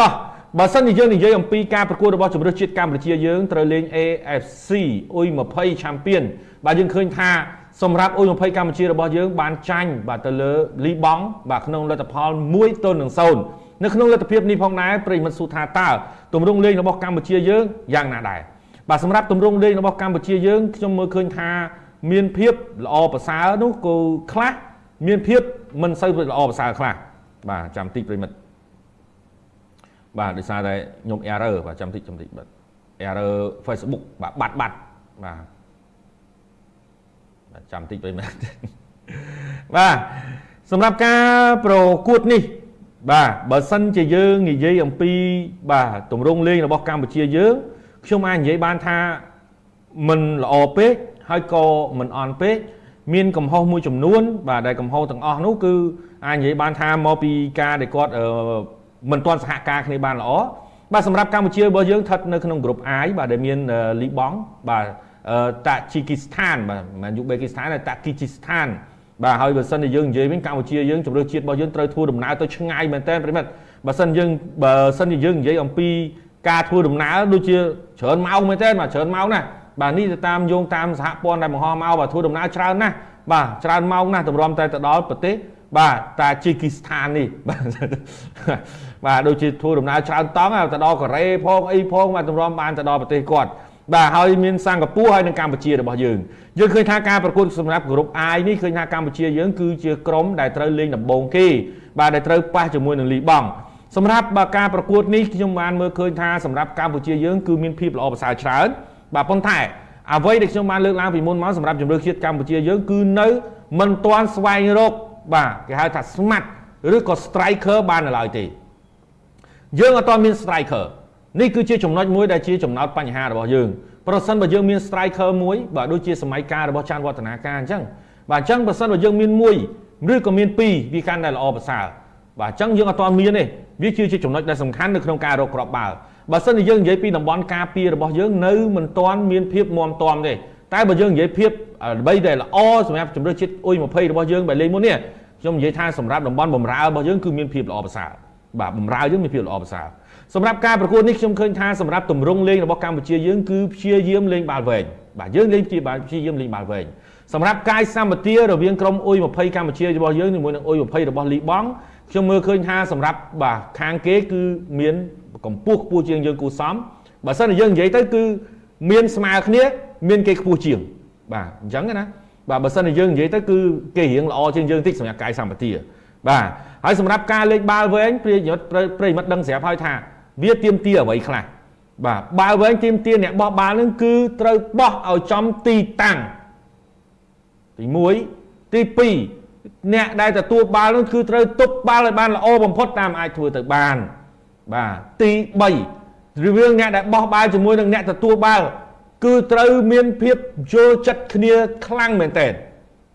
តោះបើសិនជាយើងនិយាយអំពីការប្រកួតរបស់ជម្រើសជាតិកម្ពុជាយើងត្រូវលេង AFC អ៊ុយ20 Champion បាទយើងឃើញថាសម្រាប់អ៊ុយ20 កម្ពុជារបស់យើងបានចាញ់បាទទៅលើលីបង់បាទក្នុងលទ្ធផល1ទល់នឹង0នៅក្នុងលទ្ធភាពនេះផងដែរប្រិមិត្តសួរថាតើទម្រង់លេងរបស់កម្ពុជាយើងយ៉ាងណាដែរបាទសម្រាប់ទម្រង់លេងរបស់កម្ពុជាយើងខ្ញុំមើលឃើញថាមានភាពល្អប្រសើរនោះក៏ខ្លះមានភាពមិនសូវល្អប្រសើរខ្លះបាទចាំតិចប្រិមិត្ត បាទដោយសារតែខ្ញុំ error បាទចាំតិចចាំតិចបាទ error Facebook បាទបាត់បាត់បាទបាទចាំតិចប្រិមិត្តបាទសម្រាប់ការប្រកួតនេះ បាទបើសិនជាយើងនិយាយអំពី បាទទម្រង់លេងរបស់កម្ពុជាយើងខ្ញុំអាចនិយាយបានថាមិនល្អពេកហើយក៏មិនអន់ពេកមានកំហុសមួយចំនួន បាទដែលកំហុសទាំងអស់នោះគឺអាចនិយាយបានថាមកពីការដែលគាត់ មិនទាន់សហការគ្នាបានល្អបាទសម្រាប់កម្ពុជារបស់យើងស្ថិតនៅក្នុងក្រុម I បាទដែលមានលីបង់បាទតាជីគីស្ថានបាទមិនយូបេគីស្ថានតែតាគីជីស្ថានបាទហើយបើសិនជាយើងនិយាយវិញកម្ពុជាយើងជំរឿជាតិរបស់យើងត្រូវធ្វើដំណើរទៅឆ្ងាយមែនតើប្រិមិត្តបើសិនយើងបើសិនជាយើងនិយាយអំពីការធ្វើដំណើរដូចជាច្រើនម៉ោងមែនតើបាទច្រើនម៉ោងណាបាទនេះទៅតាមយោងតាមសហព័ន្ធដែលបង្ហោះមកបាទធ្វើដំណើរច្រើនណាស់បាទច្រើនម៉ោងណាស់តម្រាំតែទៅដល់ប្រទេស បាទតាជីគីស្ថាននេះបាទបាទដូចជាធ្វើដំណើរច្រើនតង់ទៅដល់កូរ៉េផងអីផងបាទតម្រាំបានទៅដល់ប្រទេសគាត់បាទហើយមានសិង្ហបុរីហើយនិងកម្ពុជារបស់យើងយើងឃើញថាការប្រកួតសម្រាប់ក្រុម I នេះឃើញថាកម្ពុជាយើងគឺជាក្រុមដែលត្រូវលេងដំបូងគេបាទដែលត្រូវប៉ះជាមួយនឹងលីបង់សម្រាប់បើការប្រកួតនេះខ្ញុំបានមើលឃើញថាសម្រាប់កម្ពុជាយើងគឺមានភាពល្អប្រសើរច្រើនបាទប៉ុន្តែអ្វីដែលខ្ញុំបានលើកឡើងពីមុនមកសម្រាប់ជំរឿជាតិកម្ពុជាយើងគឺនៅមិនទាន់ស្វែងរក បាទគេហៅថា smart ឬក៏ striker បាននៅឡើយទេយើងអត់ទាន់មាន striker នេះគឺជាចំណុចមួយដែលជាចំណោទបញ្ហារបស់យើងប្រសិនបើយើងមាន striker មួយបាទដូចជាសម័យកាលរបស់ចាន់វឌ្ឍនាការអញ្ចឹងបាទអញ្ចឹងប្រសិនបើយើងមានមួយឬក៏មានពីរវាកាន់តែល្អប្រសើរបាទអញ្ចឹងយើងអត់ទាន់មានទេវាគឺជាចំណុចដែលសំខាន់នៅក្នុងការរកគ្រាប់បាល់បើសិនជាយើងនិយាយពីតំបន់ការពាររបស់យើងនៅមិនទាន់មានភាពមាំទាំទេតែបើយើងនិយាយភាព អ្វីដែលល្អសម្រាប់ជំរឿជាតិអ៊ុយ20របស់យើងបែរលេងមុននេះខ្ញុំនិយាយថាសម្រាប់តំបន់បំរើរបស់យើងគឺមានភាពល្អប្រសើរបាទបំរើយើងមានភាពល្អប្រសើរសម្រាប់ការប្រកួតនេះខ្ញុំឃើញថាសម្រាប់ទម្រង់លេងរបស់កម្ពុជាយើងគឺព្យាយាមលេងបាល់វែងបាទយើងលេងព្យាបាលព្យាយាមលេងបាល់វែងសម្រាប់កាយសម្បទារវាងក្រុមអ៊ុយ20កម្ពុជារបស់យើងជាមួយនឹងអ៊ុយ20របស់លីបង់ខ្ញុំមើលឃើញថាសម្រាប់បាទខាងគេគឺមានកម្ពស់ខ្ពស់ជាងយើងគូសំបើសិនជាយើងនិយាយទៅគឺមានស្មើគ្នា មានគេខ្ពស់ជាង បាទអញ្ចឹងណាបាទបើសិនជាយើងនិយាយទៅគឺគេរៀងល្អជាងយើងតិចសម្រាប់កាយសម្បទាបាទហើយសម្រាប់ការលេងបាល់វែងប្រិយមិត្តប្រិយមិត្តដឹងស្រាប់ហើយថា វាទៀមទាអ្វីខ្លះបាទបាល់វែងទៀមទាអ្នកបោះបាល់នឹងគឺត្រូវបោះឲ្យចំទីតាំងទី1ទី2អ្នកដែលទទួលបាល់នោះគឺត្រូវទប់បាល់ឲ្យបានល្អបំផុតតាមអាចធ្វើទៅបានបាទទី3រវាងអ្នកដែលបោះបាល់ជាមួយនឹងអ្នកទទួលបាល់ គឺត្រូវមានភាពយល់ចិត្តគ្នាខ្លាំងមែនទែន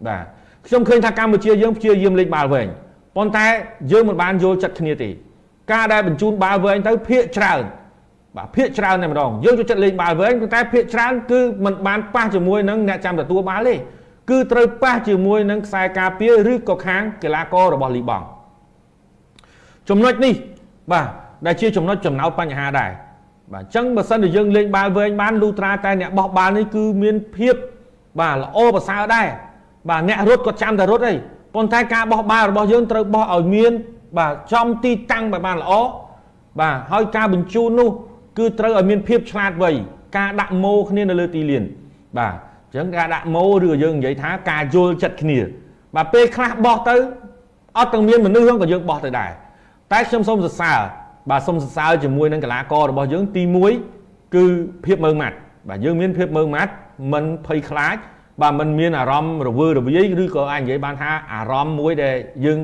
បាទខ្ញុំឃើញថាកម្ពុជាយើងព្យាយាមលេងបាល់វែងប៉ុន្តែយើងមិនបានយល់ចិត្តគ្នាទេការដែលបញ្ជូនបាល់វែងទៅភាកច្រើនបាទភាកច្រើនតែម្ដងយើងចូលចិត្តលេងបាល់វែងប៉ុន្តែភាកច្រើនគឺมันបានប៉ះជាមួយនឹងអ្នកចាំទទួលបាល់ទេគឺត្រូវប៉ះជាមួយនឹងខ្សែការពារឬក៏ខាងកីឡាកររបស់លីបង់ចំណុចនេះបាទដែលជាចំណុចចំណោទបញ្ហាដែរ បាទអញ្ចឹងបើសិនជាយើងលេងបាល់វែងបានលូត្រាតែអ្នកបោះបាល់នេះគឺមានភាពបាទល្អប្រសើរដែរបាទអ្នករត់ក៏ចាំតែរត់អីប៉ុន្តែការបោះបាល់របស់យើងត្រូវបោះឲ្យមាន បាទចំទីតាំងបានល្អបាទហើយការបញ្ជូននោះ គឺត្រូវឲ្យមានភាពឆ្លាតវៃការដាក់ម៉ូគ្នានៅលើទីលាន បាទអញ្ចឹងការដាក់ម៉ូឬក៏យើងនិយាយថាការយល់ចិត្តគ្នា បាទពេលខ្លះបោះទៅអត់ទាំងមានមនុស្សហ្នឹងក៏យើងបោះទៅដែរតែខ្ញុំសូមសរសើរ បាទសូមសរសើរជាមួយនឹងកីឡាកររបស់យើងទី1គឺភាពមើងម៉ាត់បាទយើងមានភាពមើងម៉ាត់មិនភ័យខ្លាចបាទมันមានអារម្មណ៍រវើរវាយឬក៏អាចនិយាយបានថាអារម្មណ៍មួយដែលយើង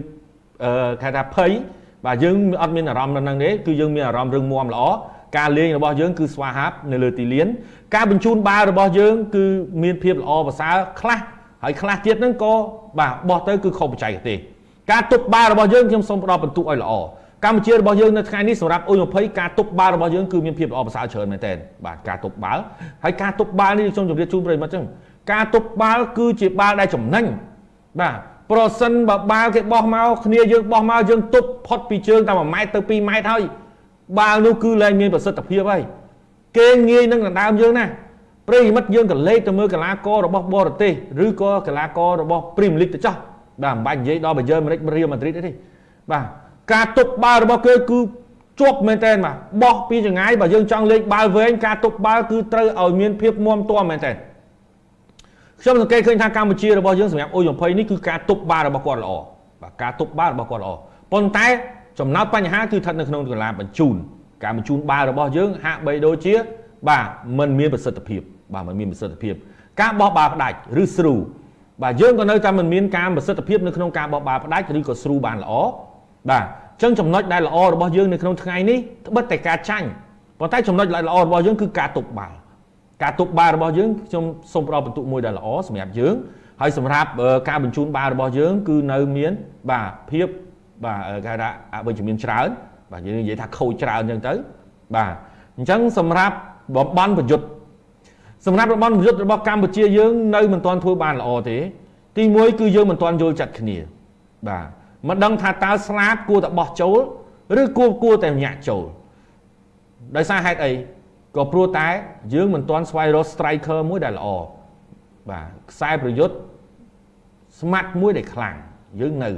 អឺគេថាភ័យបាទយើងអត់មានអារម្មណ៍នៅនឹងទេគឺយើងមានអារម្មណ៍រឹងមាំល្អការលេងរបស់យើងគឺស្វាហាប់នៅលើទីលាន ការបញ្ជូនបាល់របស់យើង គឺមានភាពល្អប្រសើរខ្លះហើយខ្លះទៀតហ្នឹងក៏បាទបោះទៅគឺខុសបច្ចេកទេសការទប់បាល់របស់យើងខ្ញុំសូមផ្ដល់បន្ទុកឲ្យល្អ កម្ពុជារបស់យើងនៅថ្ងៃនេះសម្រាប់អ៊ុយ20ការទប់បាល់របស់យើងគឺមានភាពល្អប្រសើរច្រើនមែនទែនបាទការទប់បាល់ហើយការទប់បាល់នេះខ្ញុំជម្រាបជូនប្រិយមិត្តចឹងការទប់បាល់គឺជាបាល់ដែលចំណេញបាទប្រសិនបើបាល់គេបោះមកគ្នាយើងបោះមកយើងទប់ផុតពីជើងតែ1ម៉ែត្រទៅ2ម៉ែត្រហើយបាល់នោះគឺលែងមានប្រសិទ្ធភាពហើយគេងាយនឹងដណ្ដើមយើងណាប្រិមិត្តយើងក៏លេខទៅមើលកីឡាកររបស់បរទេសឬក៏កីឡាកររបស់ Premier League ទៅចោះបាទមិនបាច់និយាយដល់បាយឺម៉ារិករៀលម៉ាឌ្រីតទេបាទ ការទប់បាល់របស់គេគឺជាប់មែនតើបាទបោះពីចងាយបើយើងចង់លេខបាល់វែងការទប់បាល់គឺត្រូវឲ្យមានភាពមាំទាំមែនតើខ្ញុំសង្កេតឃើញថាកម្ពុជារបស់យើងសម្រាប់អ៊ុយ20នេះគឺការទប់បាល់របស់គាត់ល្អបាទការទប់បាល់របស់គាត់ល្អប៉ុន្តែចំណោទបញ្ហាគឺស្ថិតនៅក្នុងកីឡាបញ្ជូនការបញ្ជូនបាល់របស់យើងហាក់បីដូចជាបាទมันមានប្រសិទ្ធភាពបាទมันមានប្រសិទ្ធភាព ការបោះបាល់ផ្ដាច់ឬស្រូបាទយើងក៏នៅតែមិនមានការប្រសិទ្ធភាពនៅក្នុងការបោះបាល់ផ្ដាច់ឬក៏ស្រូបានល្អ បាទអញ្ចឹងចំណុចដែលល្អរបស់យើងនៅក្នុងថ្ងៃនេះត្បិតតែការចាញ់ប៉ុន្តែចំណុចល្អរបស់យើងគឺការទប់បាល់ការទប់បាល់របស់យើងខ្ញុំសូមផ្ដល់បន្ទុកមួយដែលល្អសម្រាប់យើងហើយសម្រាប់ការបញ្ជូនបាល់របស់យើង គឺនៅមានបាទភាពបាទគេថាអវិជ្ជមានច្រើនបាទយើងនិយាយថាខូចច្រើនអញ្ចឹងទៅបាទអញ្ចឹងសម្រាប់បំបន់ប្រយុទ្ធសម្រាប់តំបន់ប្រយុទ្ធរបស់កម្ពុជាយើងនៅមិនទាន់ធ្វើបានល្អទេ ទី1គឺយើងមិនទាន់យល់ចិត្តគ្នាបាទ មិនដឹងថាតើស្លាបគួរតែបោះចូលឬគួរគួរតែញាក់ចូលដោយសារហេតុអីក៏ព្រោះតែយើងមិនទាន់ស្វែងរក striker មួយដែលល្អបាទខ្សែប្រយុទ្ធស្មាត់មួយដែលខ្លាំងយើងនៅ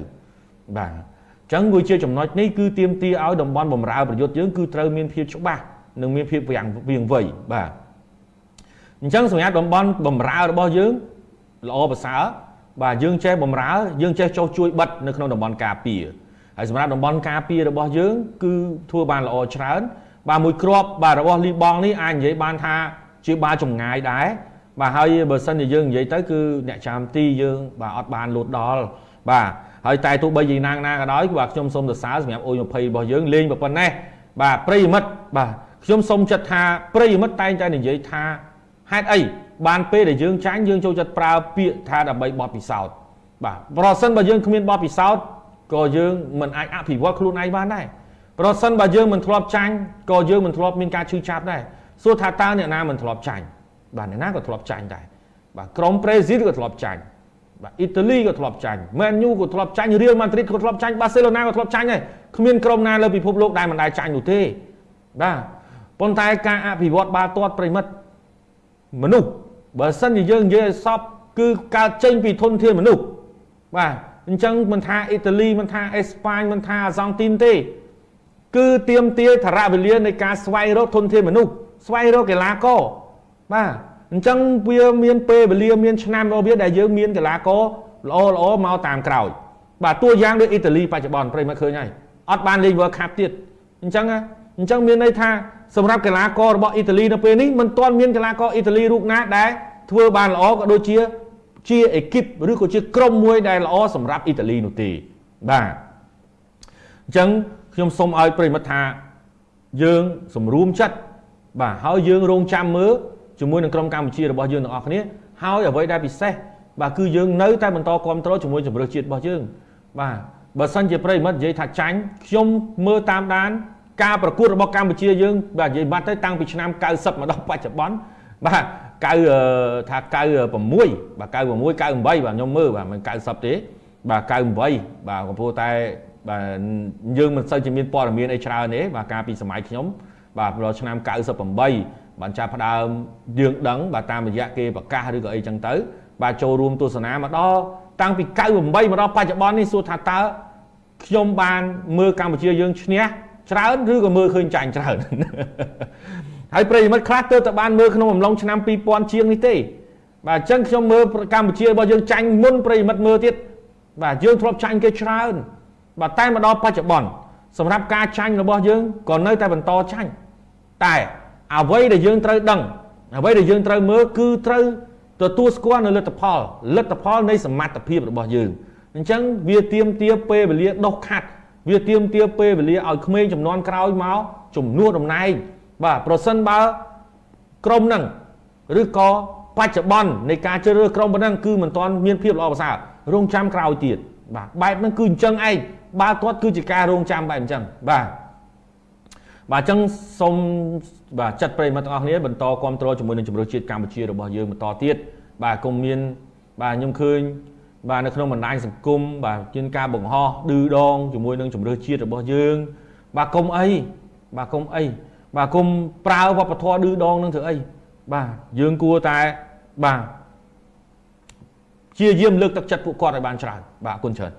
បាទអញ្ចឹងវាជាចំណុចនេះគឺទៀមទាឲ្យតំបន់បំរើប្រយុទ្ធយើងគឺត្រូវមានភាពច្បាស់និងមានភាពវាងវាងវៃបាទអញ្ចឹងសម្រាប់តំបន់បំរើរបស់យើងល្អប្រសើរ បាទយើងចេះបំរើយើងចេះចុះជួយបិទនៅក្នុងតំបន់ការពារហើយសម្រាប់តំបន់ការពាររបស់យើង គឺធ្វើបានល្អច្រើន បាទមួយគ្រាប់បាទរបស់លីបងនេះអាចនិយាយបានថាជាបាចម្ងាយដែរបាទហើយបើសិនជាយើងនិយាយទៅគឺអ្នកចាំទីយើង បាទអត់បានលូតដល់បាទហើយតែទោះបីយ៉ាងណាណាក៏ដោយបាទខ្ញុំសូមសរសើរសម្រាប់អូយ20របស់យើងលេងប៉ុណ្ណេះបាទប្រិយមិត្តបាទខ្ញុំសូមចិត្តថាប្រិយមិត្តតែងតែនិយាយថាហេតុអី បានពេលដែលយើងចាញ់យើងចូលចិត្តប្រើពាក្យថាដើម្បីបត់ពិសោធន៍បាទប្រសិនបើយើងគ្មានបត់ពិសោធន៍ក៏យើងមិនអាចអភិវឌ្ឍខ្លួនឯងបានដែរប្រសិនបើយើងមិនធ្លាប់ចាញ់ក៏យើងមិនធ្លាប់មានការឈឺចាប់ដែរសួរថាតើអ្នកណាមិនធ្លាប់ចាញ់បាទអ្នកណាក៏ធ្លាប់ចាញ់ដែរបាទក្រុមប្រេស៊ីលក៏ធ្លាប់ចាញ់បាទអ៊ីតាលីក៏ធ្លាប់ចាញ់មែនយូក៏ធ្លាប់ចាញ់រៀលម៉ាឌ្រីតក៏ធ្លាប់ចាញ់បាសេឡូណាក៏ធ្លាប់ចាញ់ដែរគ្មានក្រុមណាលើពិភពលោកដែលមិនដែលចាញ់នោះទេបាទប៉ុន្តែការអភិវឌ្ឍបាល់ទាត់ប្រិមិត្តមនុស្ស បើសិនជាយើងនិយាយឲ្យសពគឺកើតចេញពីធនធានមនុស្សបាទអញ្ចឹងមិនថាអ៊ីតាលីមិនថាអេស្ប៉ាញមិនថាអាសង់ទីនទេ គឺទៀមទាថរៈវេលានៃការស្វែងរកធនធានមនុស្សស្វែងរកកីឡាករបាទអញ្ចឹងវាមានពេលវេលាមានឆ្នាំរបស់វាដែលយើងមានកីឡាករល្អល្អមកតាមក្រោយបាទតួយ៉ាងដូចអ៊ីតាលីបច្ចុប្បន្នប្រិមត្តឃើញហើយអត់បានលេង World Cup ទៀតអញ្ចឹង អញ្ចឹងមានន័យថាសម្រាប់កីឡាកររបស់អ៊ីតាលីនៅពេលនេះមិនទាន់មានកីឡាករអ៊ីតាលីរូបណាដែលធ្វើបានល្អក៏ដូចជាជាអេគីបឬក៏ជាក្រុមមួយដែលល្អសម្រាប់អ៊ីតាលីនោះទេបាទអញ្ចឹងខ្ញុំសូមឲ្យប្រិមិត្តថាយើងសម្រួមចិត្តបាទហើយយើងរងចាំមើលជាមួយនឹងក្រុមកម្ពុជារបស់យើងទាំងអស់គ្នាហើយអ្វីដែលពិសេសបាទគឺយើងនៅតែបន្តគ្រប់គ្រងជាមួយជំរឿជាតិរបស់យើងបាទបើសិនជាប្រិមិត្តនិយាយថាចាញ់ខ្ញុំមើលតាមដាន ការប្រកួតរបស់កម្ពុជាយើងបាទនិយាយបាត់ទៅតាំងពីឆ្នាំ90មកដល់បច្ចុប្បន្នបាទ9ថា96បាទ96 98បាទខ្ញុំមើលបាទមិន90ទេបាទ98បាទកំពុងតែបាទយើងមិនសូវជាមានព័ត៌មានអីច្រើនទេបាទកាលពីសម័យខ្ញុំបាទដល់ឆ្នាំ98បានចាប់ផ្ដើមយើងដឹងបាទតាមរយៈគេប្រកាសឬក៏អីចឹងទៅ បាទចូលរួមទស្សនាមកដល់តាំងពី98មកដល់បច្ចុប្បន្ននេះសួរថាតើខ្ញុំបានមើលកម្ពុជាយើងឈ្នះ ច្រើនឬក៏មើលឃើញចាញ់ច្រើនហើយប្រិយមិត្តខ្លះទើបតែបានមើលក្នុងអំឡុងឆ្នាំ2000ជាងនេះទេ បាទអញ្ចឹងខ្ញុំមើលកម្ពុជារបស់យើងចាញ់មុនប្រិយមិត្តមើលទៀតបាទយើងធ្លាប់ចាញ់គេច្រើន បាទតែមកដល់បច្ចុប្បន្នសម្រាប់ការចាញ់របស់យើងក៏នៅតែបន្តចាញ់តែអ្វីដែលយើងត្រូវដឹងអ្វីដែលយើងត្រូវមើលគឺត្រូវទទួលស្គាល់នៅលទ្ធផលលទ្ធផលនៃសមត្ថភាពរបស់យើងអញ្ចឹងវាទៀមទាពេលវេលាដុសខាត់ វាទៀមទាពេលវេលាឲ្យក្មេងចំនួនក្រោយមកជំនួសតំណែងបាទប្រសិនបើក្រុមហ្នឹងឬក៏បច្ចុប្បន្ននៃការជ្រើសរើសក្រុមប៉ុណ្ណឹងគឺមិនទាន់មានភាពល្អប្រសើររងចាំក្រោយទៀតបាទបែបហ្នឹងគឺអញ្ចឹងឯងបាល់ទាត់គឺជាការរងចាំបែបអញ្ចឹងបាទបាទអញ្ចឹងសូមបាទចាត់ប្រិយមិត្តទាំងអស់គ្នាបន្តគ្រប់គ្រងជាមួយនឹងជំរឿជាតិកម្ពុជារបស់យើងបន្តទៀតបាទកុំមានបាទខ្ញុំឃើញ បាទនៅក្នុងបណ្ដាញសង្គមបាទជាការបង្ហោះឌឺដងជាមួយនឹងជំរឿជាតិរបស់យើង បាទកុំអីបាទកុំអីបាទកុំប្រើវប្បធម៌ឌឺដងនឹងធ្វើអីបាទយើងគួរតែបាទជាយាមលើកទឹកចិត្តពួកគាត់ឲ្យបានច្រើនបាទអរគុណច្រើន